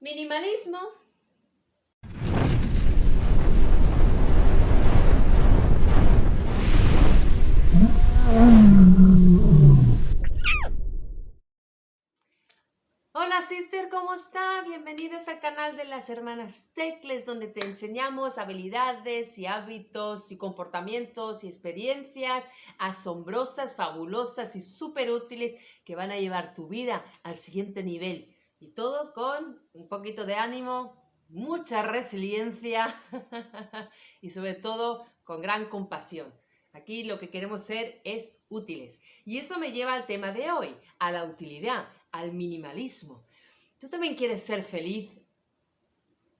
Minimalismo. Hola sister, ¿cómo está? Bienvenidas al canal de las hermanas Tecles donde te enseñamos habilidades y hábitos y comportamientos y experiencias asombrosas, fabulosas y súper útiles que van a llevar tu vida al siguiente nivel. Y todo con un poquito de ánimo, mucha resiliencia y sobre todo con gran compasión. Aquí lo que queremos ser es útiles. Y eso me lleva al tema de hoy, a la utilidad, al minimalismo. ¿Tú también quieres ser feliz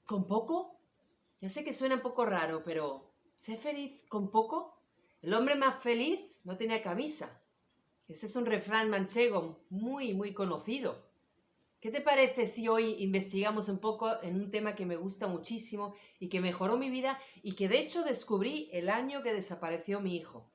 con poco? Ya sé que suena un poco raro, pero ¿ser feliz con poco? El hombre más feliz no tenía camisa. Ese es un refrán manchego muy, muy conocido. ¿Qué te parece si hoy investigamos un poco en un tema que me gusta muchísimo y que mejoró mi vida y que de hecho descubrí el año que desapareció mi hijo?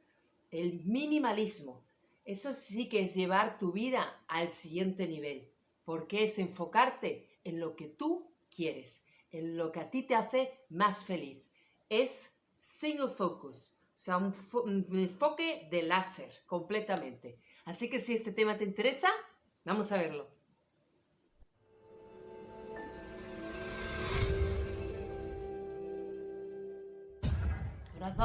El minimalismo. Eso sí que es llevar tu vida al siguiente nivel, porque es enfocarte en lo que tú quieres, en lo que a ti te hace más feliz. Es single focus, o sea, un, un enfoque de láser completamente. Así que si este tema te interesa, vamos a verlo.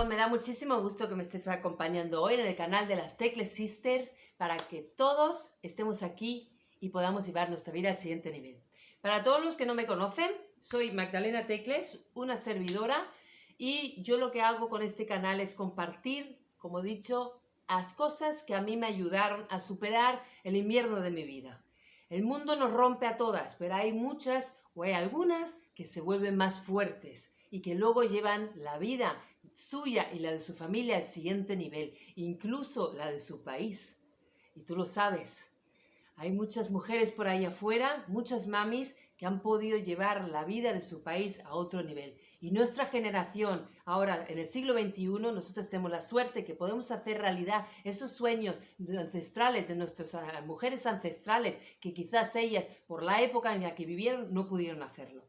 Me da muchísimo gusto que me estés acompañando hoy en el canal de las Tecles Sisters para que todos estemos aquí y podamos llevar nuestra vida al siguiente nivel. Para todos los que no me conocen, soy Magdalena Tecles, una servidora, y yo lo que hago con este canal es compartir, como he dicho, las cosas que a mí me ayudaron a superar el invierno de mi vida. El mundo nos rompe a todas, pero hay muchas o hay algunas que se vuelven más fuertes y que luego llevan la vida suya y la de su familia al siguiente nivel, incluso la de su país. Y tú lo sabes. Hay muchas mujeres por ahí afuera, muchas mamis, que han podido llevar la vida de su país a otro nivel. Y nuestra generación, ahora en el siglo XXI, nosotros tenemos la suerte que podemos hacer realidad esos sueños ancestrales de nuestras ah, mujeres ancestrales, que quizás ellas, por la época en la que vivieron, no pudieron hacerlo.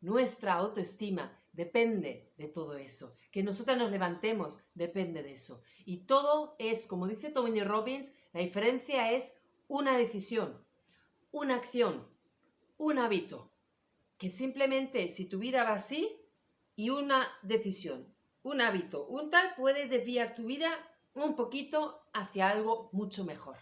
Nuestra autoestima depende de todo eso. Que nosotras nos levantemos depende de eso. Y todo es, como dice Tony Robbins, la diferencia es una decisión, una acción, un hábito. Que simplemente si tu vida va así y una decisión, un hábito, un tal puede desviar tu vida un poquito hacia algo mucho mejor.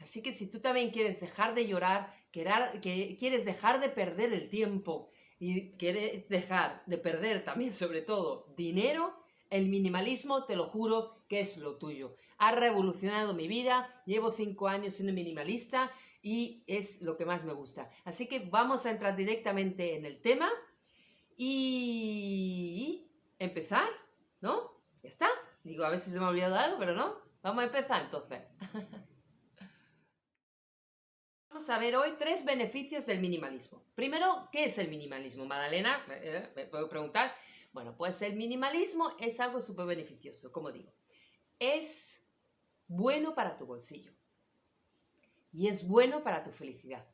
Así que si tú también quieres dejar de llorar, que quieres dejar de perder el tiempo, y quieres dejar de perder también, sobre todo, dinero, el minimalismo, te lo juro, que es lo tuyo. Ha revolucionado mi vida, llevo cinco años siendo minimalista y es lo que más me gusta. Así que vamos a entrar directamente en el tema y empezar, ¿no? Ya está. Digo, a ver si se me ha olvidado algo, pero no. Vamos a empezar entonces. Vamos a ver hoy tres beneficios del minimalismo. Primero, ¿qué es el minimalismo? Madalena, eh, me puedo preguntar. Bueno, pues el minimalismo es algo súper beneficioso, como digo. Es bueno para tu bolsillo y es bueno para tu felicidad.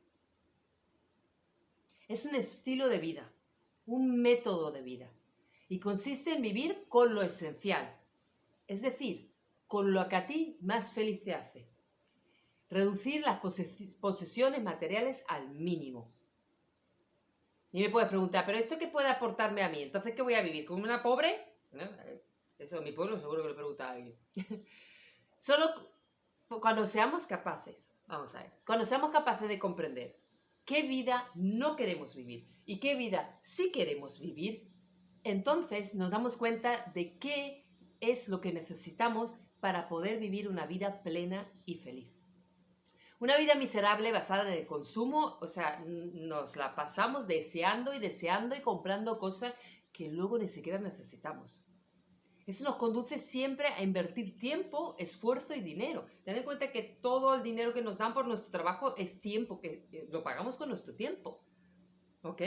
Es un estilo de vida, un método de vida y consiste en vivir con lo esencial, es decir, con lo que a ti más feliz te hace reducir las posesiones materiales al mínimo. Y me puedes preguntar, ¿pero esto qué puede aportarme a mí? Entonces, ¿qué voy a vivir? ¿Como una pobre? Eso en mi pueblo seguro que le pregunta alguien. Solo cuando seamos capaces, vamos a ver, cuando seamos capaces de comprender qué vida no queremos vivir y qué vida sí queremos vivir, entonces nos damos cuenta de qué es lo que necesitamos para poder vivir una vida plena y feliz. Una vida miserable basada en el consumo, o sea, nos la pasamos deseando y deseando y comprando cosas que luego ni siquiera necesitamos. Eso nos conduce siempre a invertir tiempo, esfuerzo y dinero. Ten en cuenta que todo el dinero que nos dan por nuestro trabajo es tiempo, que lo pagamos con nuestro tiempo. ¿Ok?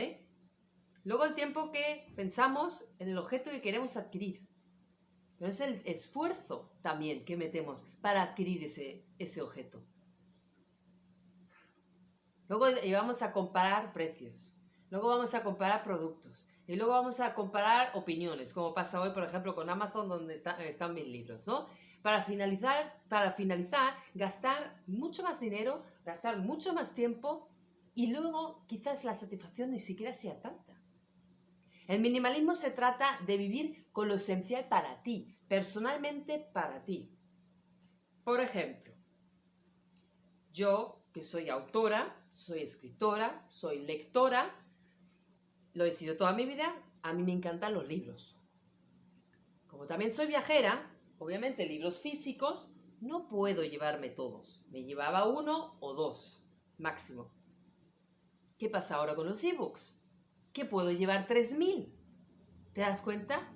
Luego el tiempo que pensamos en el objeto que queremos adquirir. Pero es el esfuerzo también que metemos para adquirir ese, ese objeto. Luego vamos a comparar precios. Luego vamos a comparar productos. Y luego vamos a comparar opiniones, como pasa hoy, por ejemplo, con Amazon, donde están mis libros, ¿no? Para finalizar, para finalizar, gastar mucho más dinero, gastar mucho más tiempo y luego quizás la satisfacción ni siquiera sea tanta. El minimalismo se trata de vivir con lo esencial para ti, personalmente para ti. Por ejemplo, yo que soy autora, soy escritora, soy lectora, lo he sido toda mi vida, a mí me encantan los libros. Como también soy viajera, obviamente libros físicos, no puedo llevarme todos. Me llevaba uno o dos, máximo. ¿Qué pasa ahora con los ebooks? Que puedo llevar 3.000. ¿Te das cuenta?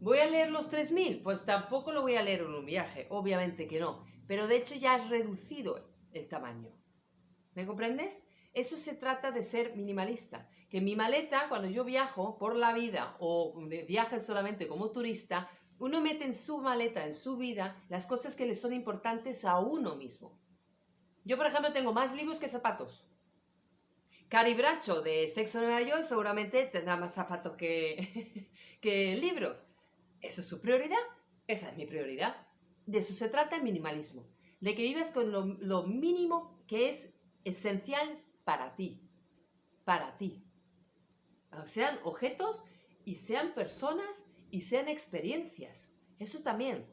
¿Voy a leer los 3.000? Pues tampoco lo voy a leer en un viaje, obviamente que no. Pero de hecho ya he reducido el tamaño. ¿Me comprendes? Eso se trata de ser minimalista. Que mi maleta, cuando yo viajo por la vida o viaje solamente como turista, uno mete en su maleta, en su vida, las cosas que le son importantes a uno mismo. Yo, por ejemplo, tengo más libros que zapatos. Cari Bracho de Sexo Nueva York seguramente tendrá más zapatos que, que libros. ¿Eso es su prioridad? Esa es mi prioridad. De eso se trata el minimalismo. De que vives con lo, lo mínimo que es esencial para ti. Para ti. Sean objetos y sean personas y sean experiencias. Eso también.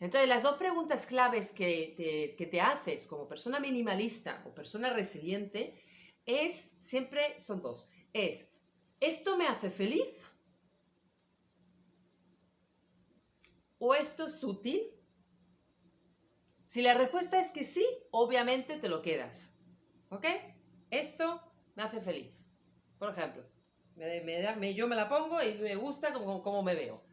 Entonces, las dos preguntas claves que te, haces como persona minimalista o persona resiliente es, siempre son dos. Es, ¿esto me hace feliz? ¿O esto es útil? Si la respuesta es que sí, obviamente te lo quedas. ¿Ok? Esto me hace feliz. Por ejemplo, me, yo me la pongo y me gusta como, me veo.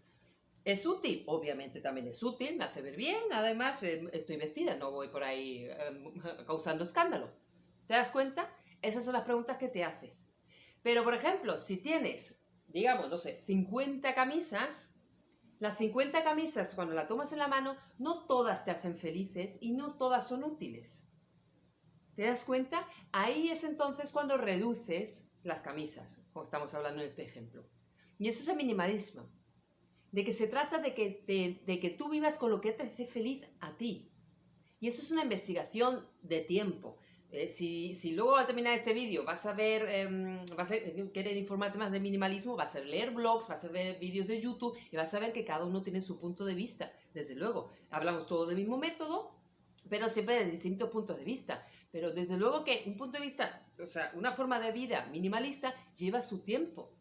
¿Es útil? Obviamente también es útil, me hace ver bien, además eh, estoy vestida, no voy por ahí em, causando escándalo. ¿Te das cuenta? Esas son las preguntas que te haces. Pero, por ejemplo, si tienes, digamos, no sé, 50 camisas, las 50 camisas, cuando las tomas en la mano, no todas te hacen felices y no todas son útiles. ¿Te das cuenta? Ahí es entonces cuando reduces las camisas, como estamos hablando en este ejemplo. Y eso es el minimalismo, de que se trata de que, de que tú vivas con lo que te hace feliz a ti. Y eso es una investigación de tiempo. Eh, si, si, luego al terminar este vídeo vas a ver, em, vas a querer informarte más de minimalismo, vas a leer blogs, vas a ver vídeos de YouTube y vas a ver que cada uno tiene su punto de vista. Desde luego, hablamos todo del mismo método, pero siempre de distintos puntos de vista. Pero desde luego que un punto de vista, o sea, una forma de vida minimalista lleva su tiempo.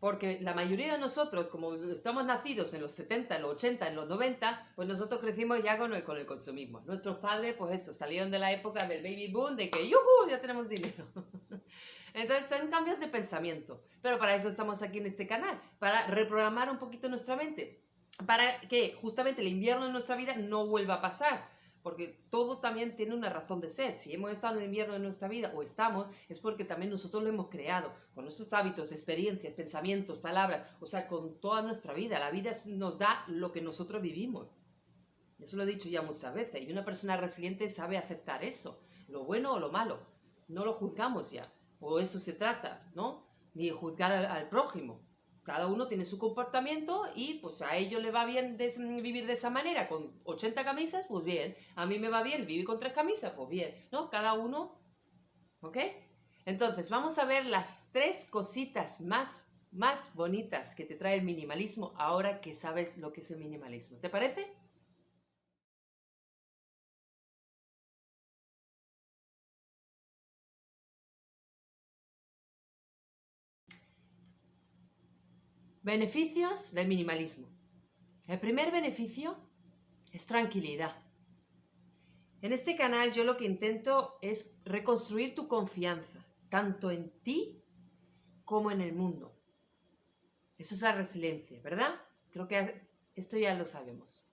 Porque la mayoría de nosotros, como estamos nacidos en los 70, en los 80, en los 90, pues nosotros crecimos ya con el, con el consumismo. Nuestros padres, pues eso, salieron de la época del baby boom, de que ¡yuhu! ya tenemos dinero. Entonces son cambios de pensamiento. Pero para eso estamos aquí en este canal, para reprogramar un poquito nuestra mente. Para que justamente el invierno en nuestra vida no vuelva a pasar porque todo también tiene una razón de ser. Si hemos estado en el invierno de nuestra vida o estamos, es porque también nosotros lo hemos creado, con nuestros hábitos, experiencias, pensamientos, palabras, o sea, con toda nuestra vida. La vida nos da lo que nosotros vivimos. Eso lo he dicho ya muchas veces. Y una persona resiliente sabe aceptar eso, lo bueno o lo malo. No lo juzgamos ya. O eso se trata, ¿no? Ni juzgar al prójimo. Cada uno tiene su comportamiento y pues a ellos le va bien vivir de esa manera, con 80 camisas, pues bien. A mí me va bien vivir con tres camisas, pues bien. ¿No? Cada uno, ¿ok? Entonces, vamos a ver las tres cositas más, más bonitas que te trae el minimalismo ahora que sabes lo que es el minimalismo. ¿Te parece? Beneficios del minimalismo. El primer beneficio es tranquilidad. En este canal yo lo que intento es reconstruir tu confianza, tanto en ti como en el mundo. Eso es la resiliencia, ¿verdad? Creo que esto ya lo sabemos.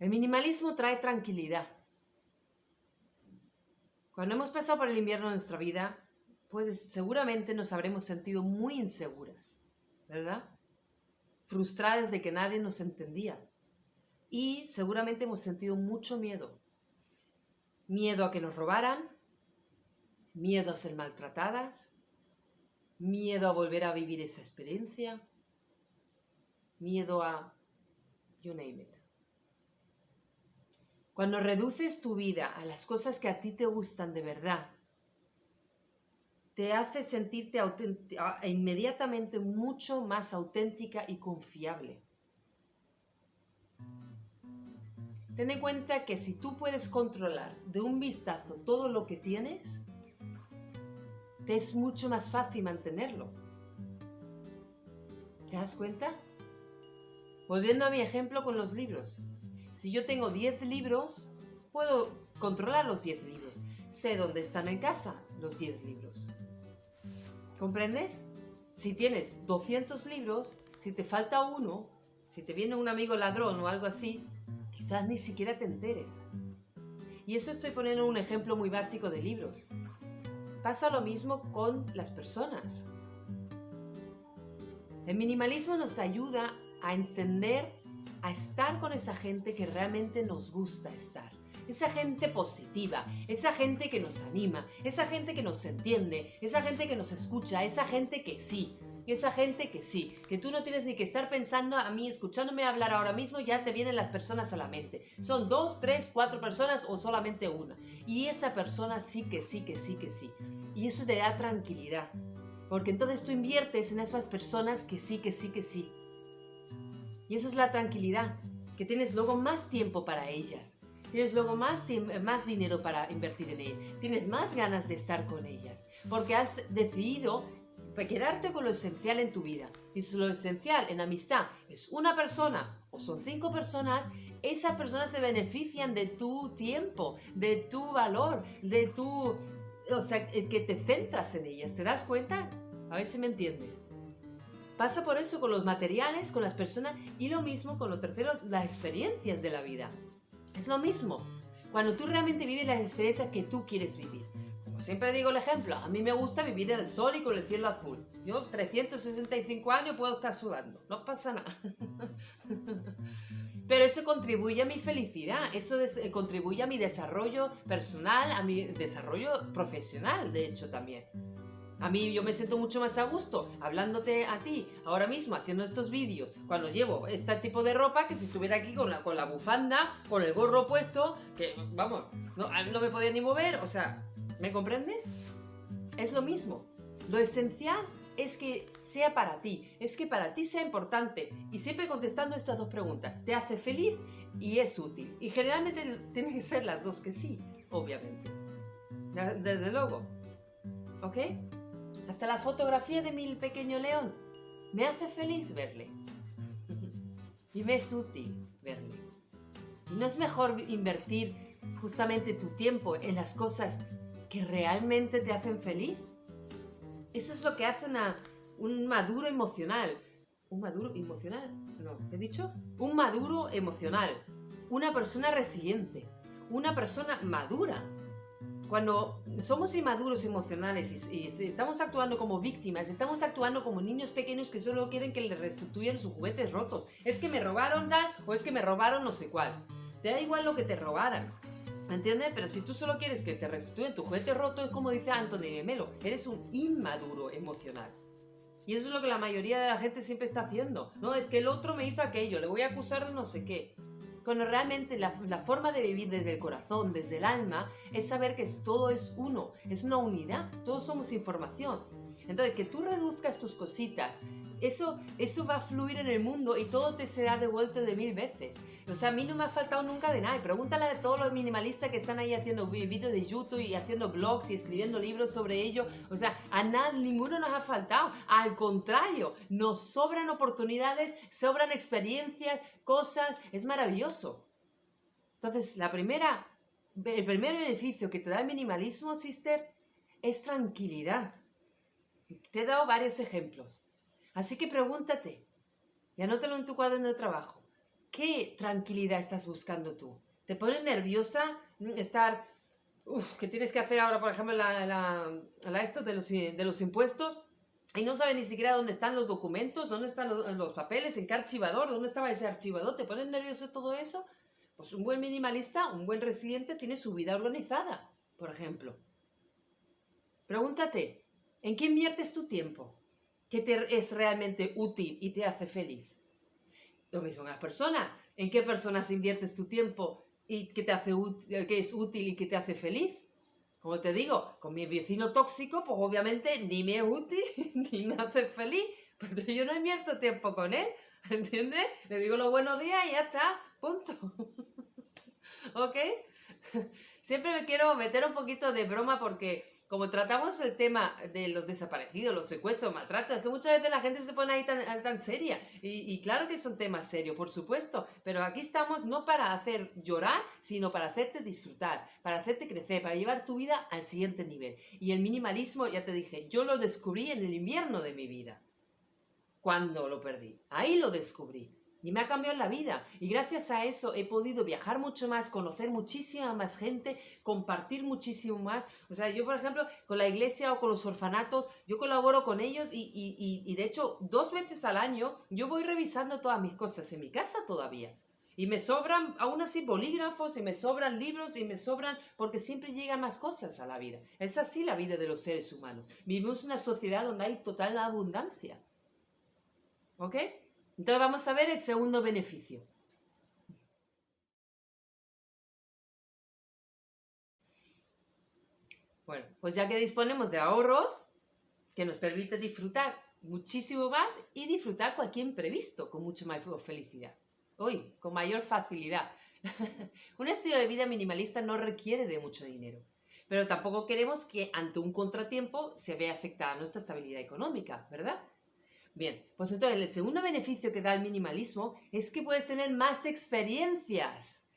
El minimalismo trae tranquilidad. Cuando hemos pasado por el invierno de nuestra vida, pues seguramente nos habremos sentido muy inseguras, ¿verdad? Frustradas de que nadie nos entendía. Y seguramente hemos sentido mucho miedo. Miedo a que nos robaran, miedo a ser maltratadas, miedo a volver a vivir esa experiencia, miedo a... you name it. Cuando reduces tu vida a las cosas que a ti te gustan de verdad, te hace sentirte inmediatamente mucho más auténtica y confiable. Ten en cuenta que si tú puedes controlar de un vistazo todo lo que tienes, te es mucho más fácil mantenerlo. ¿Te das cuenta? Volviendo a mi ejemplo con los libros. Si yo tengo 10 libros, puedo controlar los 10 libros. Sé dónde están en casa los 10 libros. ¿Comprendes? Si tienes 200 libros, si te falta uno, si te viene un amigo ladrón o algo así, quizás ni siquiera te enteres. Y eso estoy poniendo un ejemplo muy básico de libros. Pasa lo mismo con las personas. El minimalismo nos ayuda a encender, a estar con esa gente que realmente nos gusta estar. Esa gente positiva, esa gente que nos anima, esa gente que nos entiende, esa gente que nos escucha, esa gente que sí, esa gente que sí, que tú no tienes ni que estar pensando a mí, escuchándome hablar ahora mismo, ya te vienen las personas a la mente. Son dos, tres, cuatro personas o solamente una. Y esa persona sí que sí, que sí, que sí. Y eso te da tranquilidad. Porque entonces tú inviertes en esas personas que sí, que sí, que sí. Y esa es la tranquilidad, que tienes luego más tiempo para ellas. Tienes luego más, más dinero para invertir en ellas. Tienes más ganas de estar con ellas. Porque has decidido quedarte con lo esencial en tu vida. Y si lo esencial en amistad es una persona o son cinco personas, esas personas se benefician de tu tiempo, de tu valor, de tu... O sea, que te centras en ellas. ¿Te das cuenta? A ver si me entiendes. Pasa por eso con los materiales, con las personas y lo mismo con lo tercero, las experiencias de la vida. Es lo mismo. Cuando tú realmente vives las experiencias que tú quieres vivir siempre digo el ejemplo, a mí me gusta vivir en el sol y con el cielo azul. Yo 365 años puedo estar sudando, no pasa nada. Pero eso contribuye a mi felicidad, eso eh, contribuye a mi desarrollo personal, a mi desarrollo profesional, de hecho también. A mí yo me siento mucho más a gusto hablándote a ti ahora mismo, haciendo estos vídeos, cuando llevo este tipo de ropa, que si estuviera aquí con la, con la bufanda, con el gorro puesto, que vamos, no, no me podía ni mover, o sea, ¿Me comprendes? Es lo mismo. Lo esencial es que sea para ti, es que para ti sea importante. Y siempre contestando estas dos preguntas, ¿te hace feliz y es útil? Y generalmente tienen que ser las dos que sí, obviamente. Desde luego. ¿Ok? Hasta la fotografía de mi pequeño león. Me hace feliz verle. y me es útil verle. ¿Y no es mejor invertir justamente tu tiempo en las cosas que realmente te hacen feliz. Eso es lo que hace un maduro emocional. ¿Un maduro emocional? No, ¿qué he dicho? Un maduro emocional. Una persona resiliente. Una persona madura. Cuando somos inmaduros emocionales y, estamos actuando como víctimas, estamos actuando como niños pequeños que solo quieren que les restituyan sus juguetes rotos. Es que me robaron tal o es que me robaron no sé cuál. Te da igual lo que te robaran. ¿Me entiendes? Pero si tú solo quieres que te restituyan tu juguete roto, es como dice Anthony Melo, eres un inmaduro emocional. Y eso es lo que la mayoría de la gente siempre está haciendo. No, es que el otro me hizo aquello, le voy a acusar de no sé qué. Cuando realmente la, forma de vivir desde el corazón, desde el alma, es saber que todo es uno, es una unidad, todos somos información. Entonces, que tú reduzcas tus cositas, eso, eso va a fluir en el mundo y todo te será devuelto de mil veces. O sea, a mí no me ha faltado nunca de nada. pregúntale a todos los minimalistas que están ahí haciendo vídeos de YouTube y haciendo blogs y escribiendo libros sobre ello. O sea, a nada, ninguno nos ha faltado. Al contrario, nos sobran oportunidades, sobran experiencias, cosas. Es maravilloso. Entonces, la primera, el primer beneficio que te da el minimalismo, sister, es tranquilidad. Te he dado varios ejemplos. Así que pregúntate y anótalo en tu cuaderno de trabajo. ¿Qué tranquilidad estás buscando tú? ¿Te pone nerviosa estar, uf, que tienes que hacer ahora, por ejemplo, la, esto de los, de los impuestos? y no sabes ni siquiera dónde están los documentos, dónde están los, papeles, en qué archivador, dónde estaba ese archivador, ¿te pone nervioso todo eso? Pues un buen minimalista, un buen residente tiene su vida organizada, por ejemplo. Pregúntate, ¿en qué inviertes tu tiempo? ¿Qué te es realmente útil y te hace feliz? Lo mismo en las personas. ¿En qué personas inviertes tu tiempo y que, te hace que es útil y que te hace feliz? Como te digo, con mi vecino tóxico, pues obviamente ni me es útil ni me hace feliz, porque yo no invierto tiempo con él, ¿entiendes? Le digo los buenos días y ya está, punto. ¿Ok? Siempre me quiero meter un poquito de broma porque como tratamos el tema de los desaparecidos, los secuestros, maltratos, es que muchas veces la gente se pone ahí tan, tan seria. Y, y, claro que son temas serios, por supuesto, pero aquí estamos no para hacer llorar, sino para hacerte disfrutar, para hacerte crecer, para llevar tu vida al siguiente nivel. Y el minimalismo, ya te dije, yo lo descubrí en el invierno de mi vida. Cuando lo perdí. Ahí lo descubrí y me ha cambiado la vida. Y gracias a eso he podido viajar mucho más, conocer muchísima más gente, compartir muchísimo más. O sea, yo, por ejemplo, con la iglesia o con los orfanatos, yo colaboro con ellos y, y, y, de hecho, dos veces al año yo voy revisando todas mis cosas en mi casa todavía. Y me sobran, aún así, bolígrafos y me sobran libros y me sobran, porque siempre llegan más cosas a la vida. Es así la vida de los seres humanos. Vivimos una sociedad donde hay total abundancia. ¿Ok? Entonces vamos a ver el segundo beneficio. Bueno, pues ya que disponemos de ahorros, que nos permite disfrutar muchísimo más y disfrutar cualquier imprevisto con mucho más felicidad. Hoy, con mayor facilidad. un estilo de vida minimalista no requiere de mucho dinero, pero tampoco queremos que ante un contratiempo se vea afectada nuestra estabilidad económica, ¿verdad? Bien, pues entonces el segundo beneficio que da el minimalismo es que puedes tener más experiencias.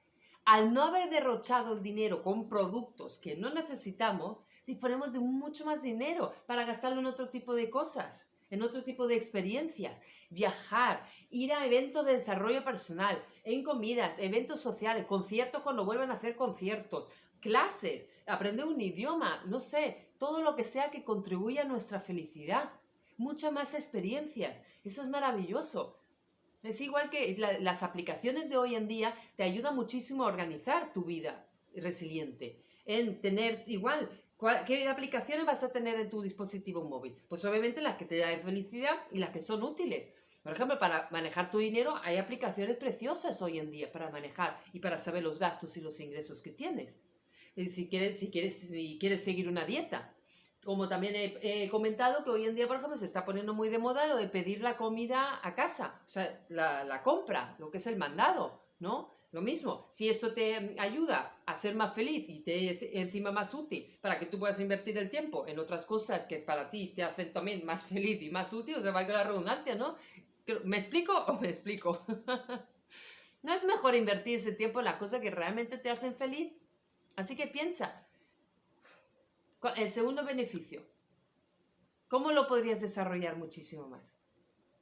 Al no haber derrochado el dinero con productos que no necesitamos, disponemos de mucho más dinero para gastarlo en otro tipo de cosas, en otro tipo de experiencias. Viajar, ir a eventos de desarrollo personal, en comidas, eventos sociales, conciertos cuando vuelvan a hacer conciertos, clases, aprender un idioma, no sé, todo lo que sea que contribuya a nuestra felicidad muchas más experiencias. Eso es maravilloso. Es igual que las aplicaciones de hoy en día te ayudan muchísimo a organizar tu vida resiliente, en tener igual, ¿qué aplicaciones vas a tener en tu dispositivo móvil? Pues obviamente las que te dan felicidad y las que son útiles. Por ejemplo, para manejar tu dinero hay aplicaciones preciosas hoy en día para manejar y para saber los gastos y los ingresos que tienes. Si quieres, si quieres, si quieres seguir una dieta, como también he, comentado que hoy en día, por ejemplo, se está poniendo muy de moda lo de pedir la comida a casa, o sea, la, compra, lo que es el mandado, ¿no? Lo mismo, si eso te ayuda a ser más feliz y te encima más útil para que tú puedas invertir el tiempo en otras cosas que para ti te hacen también más feliz y más útil, o sea, valga la redundancia, ¿no? ¿Me explico o me explico? ¿No es mejor invertir ese tiempo en las cosas que realmente te hacen feliz? Así que piensa, el segundo beneficio. ¿Cómo lo podrías desarrollar muchísimo más?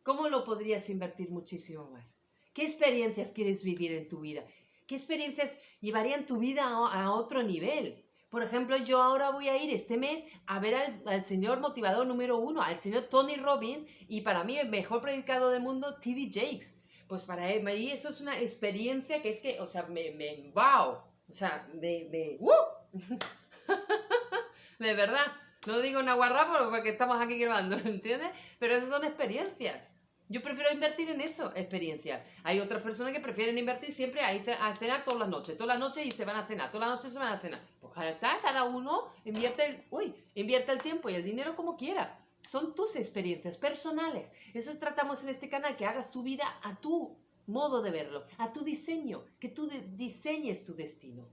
¿Cómo lo podrías invertir muchísimo más? ¿Qué experiencias quieres vivir en tu vida? ¿Qué experiencias llevarían tu vida a, otro nivel? Por ejemplo, yo ahora voy a ir este mes a ver al, señor motivador número uno, al señor Tony Robbins, y para mí el mejor predicador del mundo, T.D. Jakes. Pues para él, eso es una experiencia que es que, o sea, me, wow, o sea, me, me, de verdad. No digo una guarra porque estamos aquí grabando, ¿entiendes? Pero esas son experiencias. Yo prefiero invertir en eso, experiencias. Hay otras personas que prefieren invertir siempre a, cenar todas las noches, todas las noches y se van a cenar, todas las noches se van a cenar. Pues ya está, cada uno invierte el, uy, invierte el tiempo y el dinero como quiera. Son tus experiencias personales. Eso tratamos en este canal, que hagas tu vida a tu modo de verlo, a tu diseño, que tú diseñes tu destino.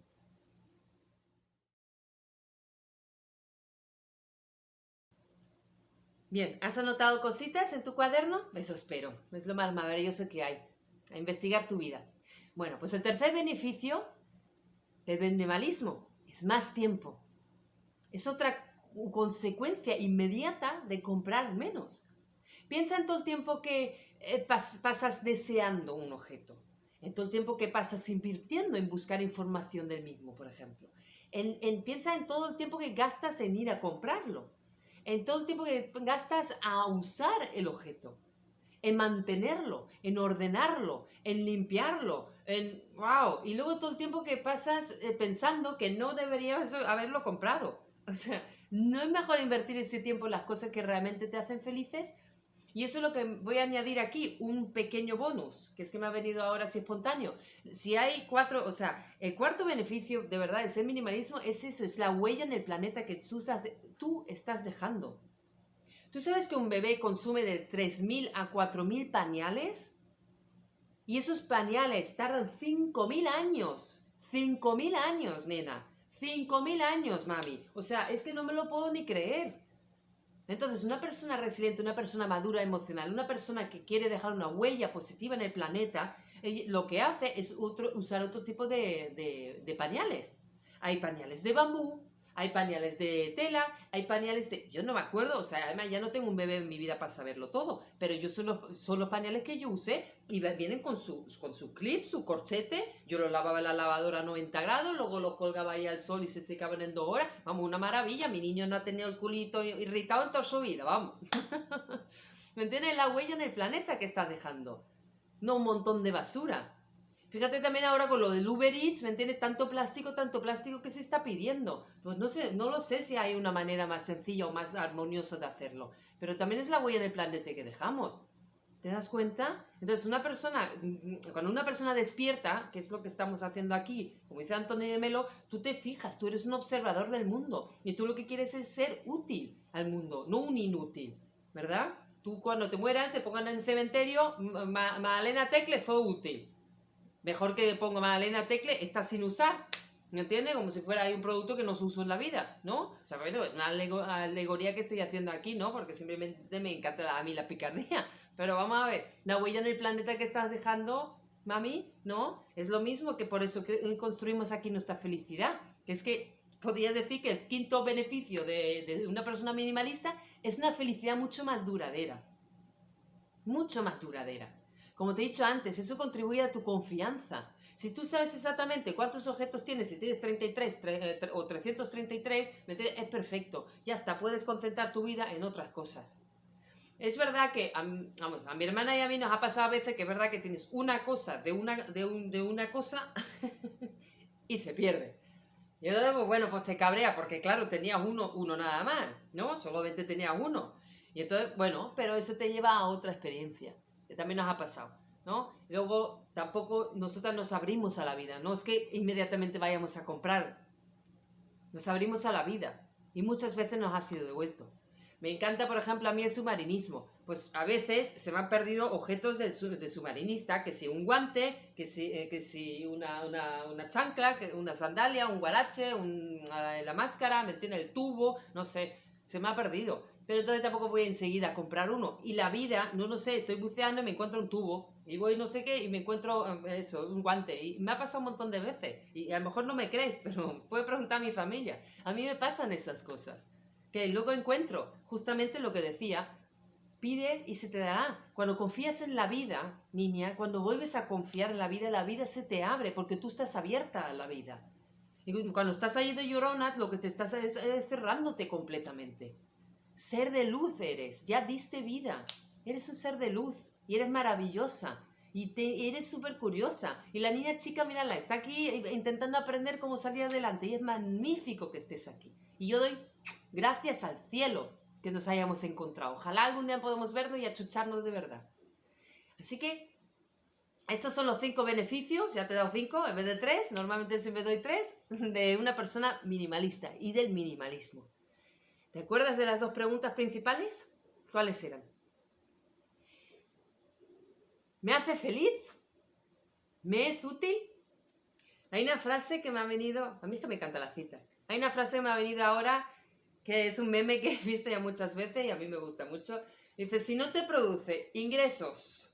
Bien, ¿has anotado cositas en tu cuaderno? Eso espero, es lo más maravilloso que hay, a investigar tu vida. Bueno, pues el tercer beneficio del minimalismo es más tiempo. Es otra consecuencia inmediata de comprar menos. Piensa en todo el tiempo que eh, pasas deseando un objeto, en todo el tiempo que pasas invirtiendo en buscar información del mismo, por ejemplo. piensa en todo el tiempo que gastas en ir a comprarlo en todo el tiempo que gastas a usar el objeto, en mantenerlo, en ordenarlo, en limpiarlo, en wow, y luego todo el tiempo que pasas eh, pensando que no deberías haberlo comprado. O sea, ¿No es mejor invertir ese tiempo en las cosas que realmente te hacen felices? Y eso es lo que voy a añadir aquí, un pequeño bonus, que es que me ha venido ahora así espontáneo. Si hay cuatro, o sea, el cuarto beneficio de verdad de ser minimalismo es eso, es la huella en el planeta que tú, estás dejando. ¿Tú sabes que un bebé consume de 3.000 a 4.000 pañales? Y esos pañales tardan 5.000 años. 5.000 años, nena. 5.000 años, mami. O sea, es que no me lo puedo ni creer. Entonces, una persona resiliente, una persona madura emocional, una persona que quiere dejar una huella positiva en el planeta, lo que hace es usar otro tipo de, de pañales. Hay pañales de bambú, hay pañales de tela, hay pañales de... Yo no me acuerdo, o sea, además ya no tengo un bebé en mi vida para saberlo todo, pero yo son los, son pañales que yo usé y vienen con su, con su clip, su corchete, yo los lavaba en la lavadora a 90 grados, luego los colgaba ahí al sol y se secaban en dos horas, vamos, una maravilla, mi niño no ha tenido el culito irritado en toda su vida, vamos. ¿Me entiendes? La huella en el planeta que estás dejando, no un montón de basura. Fíjate también ahora con lo del Uber Eats, ¿me entiendes? Tanto plástico, tanto plástico que se está pidiendo. Pues no sé, no lo sé si hay una manera más sencilla o más armoniosa de hacerlo. Pero también es la huella en el planeta que dejamos. ¿Te das cuenta? Entonces, una persona, cuando una persona despierta, que es lo que estamos haciendo aquí, como dice Antonio de Melo, tú te fijas, tú eres un observador del mundo y tú lo que quieres es ser útil al mundo, no un inútil, ¿verdad? Tú cuando te mueras, te pongan en el cementerio, Malena Tecle fue útil. Mejor que pongo Magdalena Tecle, está sin usar. ¿Me entiendes? Como si fuera un producto que no se usa en la vida, ¿no? O sea, bueno, una alegoría que estoy haciendo aquí, ¿no? Porque simplemente me encanta a mí la picardía. Pero vamos a ver, la huella en el planeta que estás dejando, mami, ¿no? Es lo mismo que por eso construimos aquí nuestra felicidad. Que es que podría decir que el quinto beneficio de una persona minimalista es una felicidad mucho más duradera. Mucho más duradera. Como te he dicho antes, eso contribuye a tu confianza. Si tú sabes exactamente cuántos objetos tienes, si tienes 33 eh, o 333, es perfecto. Ya está, puedes concentrar tu vida en otras cosas. Es verdad que a, vamos, a mi hermana y a mí nos ha pasado a veces que es verdad que tienes una cosa de una, de, una cosa y se pierde. Y entonces, pues bueno, pues te cabrea porque claro, tenías uno, uno nada más, ¿no? Solamente tenías uno. Y entonces, bueno, pero eso te lleva a otra experiencia también nos ha pasado, ¿no? luego tampoco nosotras nos abrimos a la vida, no es que inmediatamente vayamos a comprar, nos abrimos a la vida y muchas veces nos ha sido devuelto. Me encanta, por ejemplo, a mí el submarinismo. Pues a veces se me han perdido objetos de, submarinista, que si un guante, que si, eh, que si una, una, una, chancla, una sandalia, un guarache, un, la máscara, me tiene el tubo, no sé, se me ha perdido pero entonces tampoco voy enseguida a comprar uno. Y la vida, no lo sé, estoy buceando y me encuentro un tubo, y voy no sé qué, y me encuentro eh, eso, un guante. Y me ha pasado un montón de veces. Y a lo mejor no me crees, pero puedes preguntar a mi familia. A mí me pasan esas cosas. Que luego encuentro justamente lo que decía, pide y se te dará. Cuando confías en la vida, niña, cuando vuelves a confiar en la vida, la vida se te abre porque tú estás abierta a la vida. Y cuando estás ahí de llorona, lo que te estás es cerrándote completamente. Ser de luz eres, ya diste vida. Eres un ser de luz y eres maravillosa y te, eres súper curiosa. Y la niña chica, mírala, está aquí intentando aprender cómo salir adelante y es magnífico que estés aquí. Y yo doy gracias al cielo que nos hayamos encontrado. Ojalá algún día podamos vernos y achucharnos de verdad. Así que estos son los cinco beneficios, ya te he dado cinco en vez de tres, normalmente siempre doy tres, de una persona minimalista y del minimalismo. ¿Te acuerdas de las dos preguntas principales? ¿Cuáles eran? ¿Me hace feliz? ¿Me es útil? Hay una frase que me ha venido, a mí es que me encanta la cita, hay una frase que me ha venido ahora que es un meme que he visto ya muchas veces y a mí me gusta mucho. Dice, si no te produce ingresos,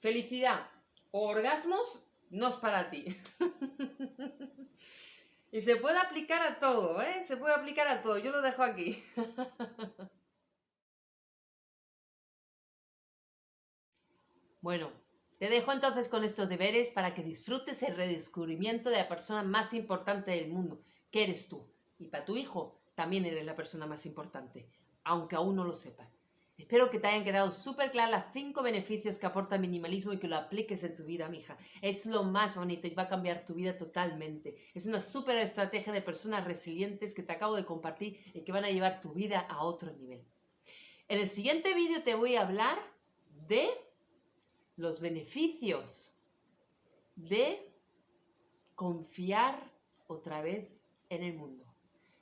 felicidad o orgasmos, no es para ti. Y se puede aplicar a todo, ¿eh? Se puede aplicar a todo. Yo lo dejo aquí. bueno, te dejo entonces con estos deberes para que disfrutes el redescubrimiento de la persona más importante del mundo, que eres tú. Y para tu hijo también eres la persona más importante, aunque aún no lo sepa. Espero que te hayan quedado súper claras las cinco beneficios que aporta el minimalismo y que lo apliques en tu vida, mija. Es lo más bonito y va a cambiar tu vida totalmente. Es una súper estrategia de personas resilientes que te acabo de compartir y que van a llevar tu vida a otro nivel. En el siguiente vídeo te voy a hablar de los beneficios de confiar otra vez en el mundo.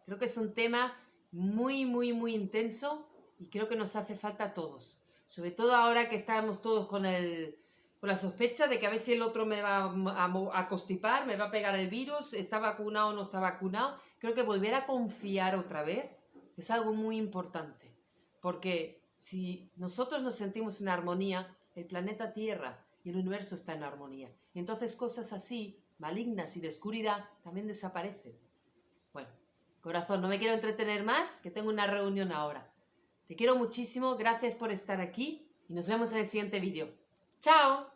Creo que es un tema muy, muy, muy intenso y creo que nos hace falta a todos. Sobre todo ahora que estamos todos con, el, con la sospecha de que a ver si el otro me va a, a constipar, me va a pegar el virus, está vacunado o no está vacunado. Creo que volver a confiar otra vez es algo muy importante. Porque si nosotros nos sentimos en armonía, el planeta Tierra y el universo está en armonía. Y entonces cosas así, malignas y de oscuridad, también desaparecen. Bueno, corazón, no me quiero entretener más, que tengo una reunión ahora. Te quiero muchísimo, gracias por estar aquí y nos vemos en el siguiente vídeo. ¡Chao!